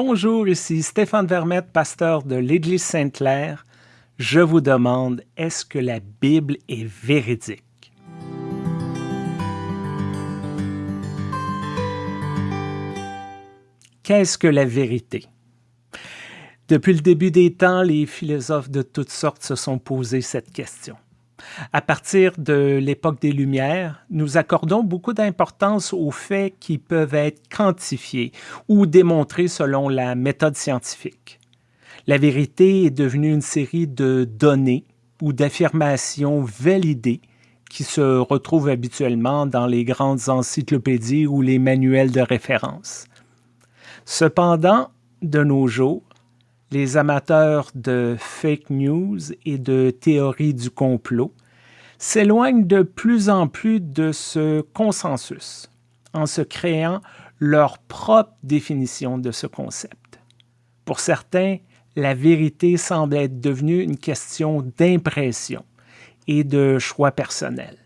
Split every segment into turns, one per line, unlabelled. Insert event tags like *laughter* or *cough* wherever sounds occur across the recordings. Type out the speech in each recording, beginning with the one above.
Bonjour, ici Stéphane Vermette, pasteur de l'Église Sainte-Claire. Je vous demande, est-ce que la Bible est véridique? Qu'est-ce que la vérité? Depuis le début des temps, les philosophes de toutes sortes se sont posé cette question. À partir de l'époque des Lumières, nous accordons beaucoup d'importance aux faits qui peuvent être quantifiés ou démontrés selon la méthode scientifique. La vérité est devenue une série de données ou d'affirmations validées qui se retrouvent habituellement dans les grandes encyclopédies ou les manuels de référence. Cependant, de nos jours, les amateurs de fake news et de théories du complot s'éloignent de plus en plus de ce consensus en se créant leur propre définition de ce concept. Pour certains, la vérité semble être devenue une question d'impression et de choix personnel.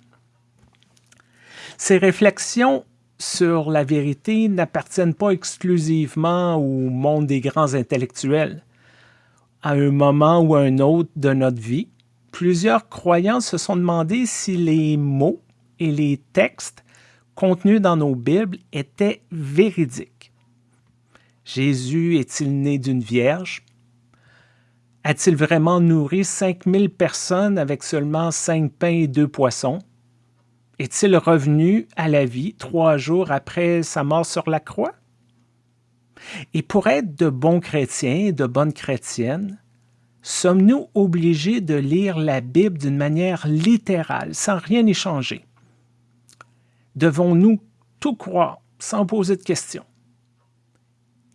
Ces réflexions sur la vérité n'appartiennent pas exclusivement au monde des grands intellectuels. À un moment ou à un autre de notre vie, plusieurs croyants se sont demandé si les mots et les textes contenus dans nos Bibles étaient véridiques. Jésus est-il né d'une vierge? A-t-il vraiment nourri 5000 personnes avec seulement cinq pains et deux poissons? Est-il revenu à la vie trois jours après sa mort sur la croix? Et pour être de bons chrétiens et de bonnes chrétiennes, sommes-nous obligés de lire la Bible d'une manière littérale, sans rien échanger? Devons-nous tout croire sans poser de questions?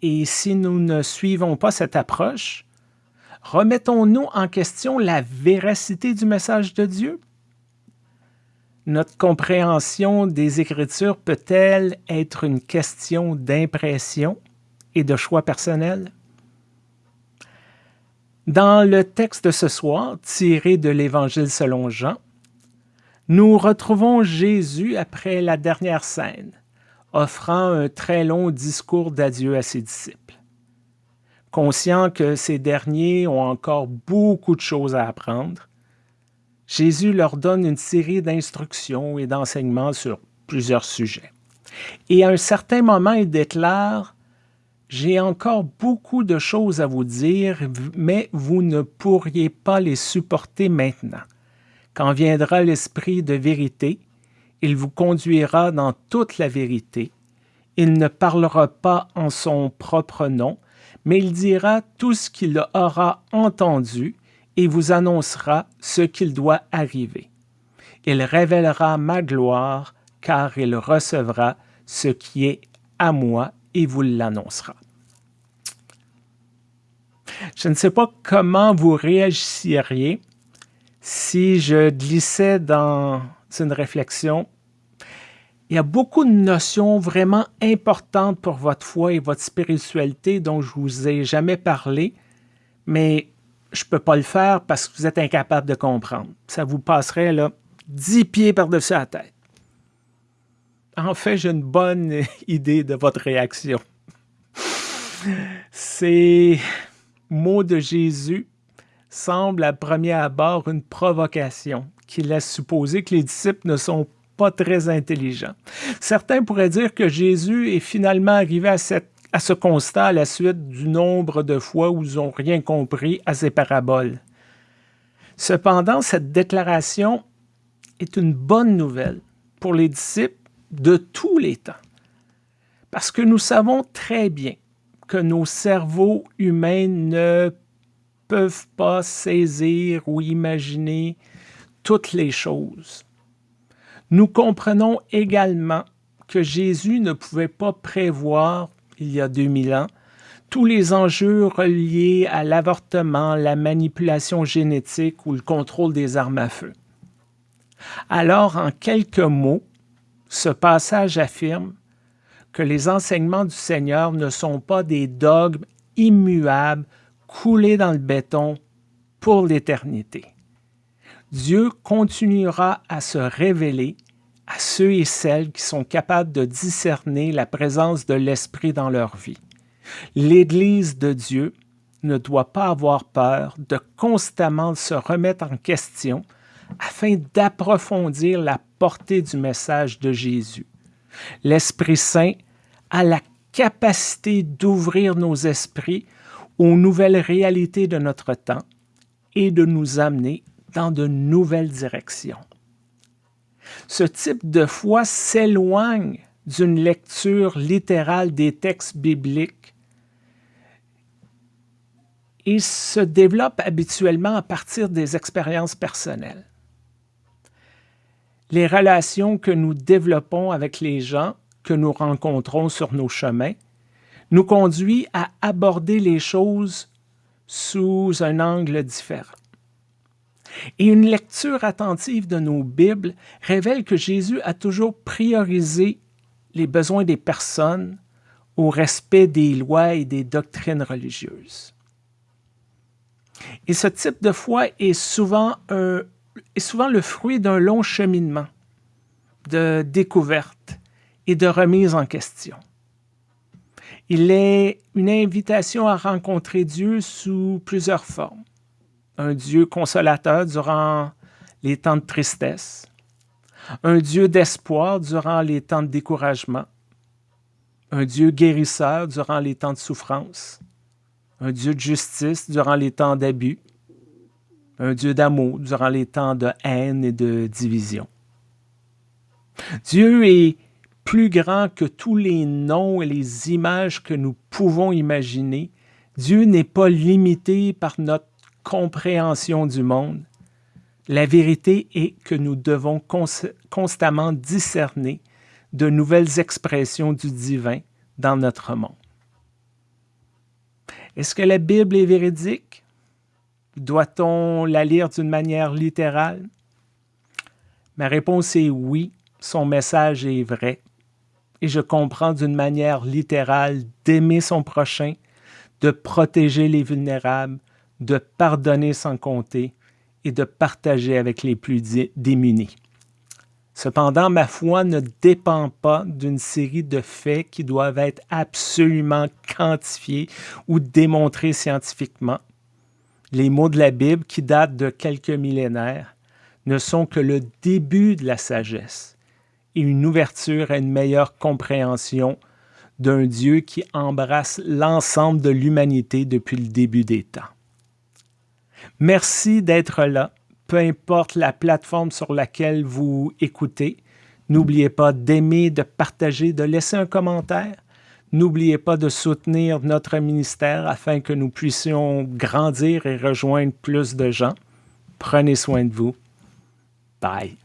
Et si nous ne suivons pas cette approche, remettons-nous en question la véracité du message de Dieu? Notre compréhension des Écritures peut-elle être une question d'impression? Et de choix personnel? Dans le texte de ce soir, tiré de l'Évangile selon Jean, nous retrouvons Jésus après la dernière scène, offrant un très long discours d'adieu à ses disciples. Conscient que ces derniers ont encore beaucoup de choses à apprendre, Jésus leur donne une série d'instructions et d'enseignements sur plusieurs sujets. Et à un certain moment, il déclare j'ai encore beaucoup de choses à vous dire, mais vous ne pourriez pas les supporter maintenant. Quand viendra l'Esprit de vérité, il vous conduira dans toute la vérité. Il ne parlera pas en son propre nom, mais il dira tout ce qu'il aura entendu et vous annoncera ce qu'il doit arriver. Il révélera ma gloire, car il recevra ce qui est à moi et vous l'annoncera. Je ne sais pas comment vous réagisseriez si je glissais dans une réflexion. Il y a beaucoup de notions vraiment importantes pour votre foi et votre spiritualité dont je vous ai jamais parlé, mais je ne peux pas le faire parce que vous êtes incapable de comprendre. Ça vous passerait là, dix pieds par-dessus la tête. En fait, j'ai une bonne *laughs* idée de votre réaction. Ces mots de Jésus semblent à premier abord une provocation qui laisse supposer que les disciples ne sont pas très intelligents. Certains pourraient dire que Jésus est finalement arrivé à, ce constat à la suite du nombre de fois où ils n'ont rien compris à ces paraboles. Cependant, cette déclaration est une bonne nouvelle pour les disciples de tous les temps. Parce que nous savons très bien que nos cerveaux humains ne peuvent pas saisir ou imaginer toutes les choses. Nous comprenons également que Jésus ne pouvait pas prévoir, il y a 2000 ans, tous les enjeux reliés à l'avortement, la manipulation génétique ou le contrôle des armes à feu. Alors, en quelques mots, ce passage affirme que les enseignements du Seigneur ne sont pas des dogmes immuables coulés dans le béton pour l'éternité. Dieu continuera à se révéler à ceux et celles qui sont capables de discerner la présence de l'Esprit dans leur vie. L'Église de Dieu ne doit pas avoir peur de constamment se remettre en question afin d'approfondir la portée du message de Jésus. L'Esprit Saint a la capacité d'ouvrir nos esprits aux nouvelles réalités de notre temps et de nous amener dans de nouvelles directions. Ce type de foi s'éloigne d'une lecture littérale des textes bibliques et se développe habituellement à partir des expériences personnelles. Les relations que nous développons avec les gens que nous rencontrons sur nos chemins nous conduit à aborder les choses sous un angle différent. Et une lecture attentive de nos Bibles révèle que Jésus a toujours priorisé les besoins des personnes au respect des lois et des doctrines religieuses. Et ce type de foi est souvent, est souvent le fruit d'un long cheminement de découverte et de remise en question. Il est une invitation à rencontrer Dieu sous plusieurs formes. Un Dieu consolateur durant les temps de tristesse, un Dieu d'espoir durant les temps de découragement, un Dieu guérisseur durant les temps de souffrance, un Dieu de justice durant les temps d'abus, un Dieu d'amour durant les temps de haine et de division. Dieu est plus grand que tous les noms et les images que nous pouvons imaginer. Dieu n'est pas limité par notre compréhension du monde. La vérité est que nous devons constamment discerner de nouvelles expressions du divin dans notre monde. Est-ce que la Bible est véridique? Doit-on la lire d'une manière littérale? Ma réponse est oui, son message est vrai. Et je comprends d'une manière littérale d'aimer son prochain, de protéger les vulnérables, de pardonner sans compter et de partager avec les plus démunis. Cependant, ma foi ne dépend pas d'une série de faits qui doivent être absolument quantifiés ou démontrés scientifiquement. Les mots de la Bible, qui datent de quelques millénaires, ne sont que le début de la sagesse et une ouverture à une meilleure compréhension d'un Dieu qui embrasse l'ensemble de l'humanité depuis le début des temps. Merci d'être là peu importe la plateforme sur laquelle vous écoutez. N'oubliez pas d'aimer, de partager, de laisser un commentaire. N'oubliez pas de soutenir notre ministère afin que nous puissions grandir et rejoindre plus de gens. Prenez soin de vous. Bye.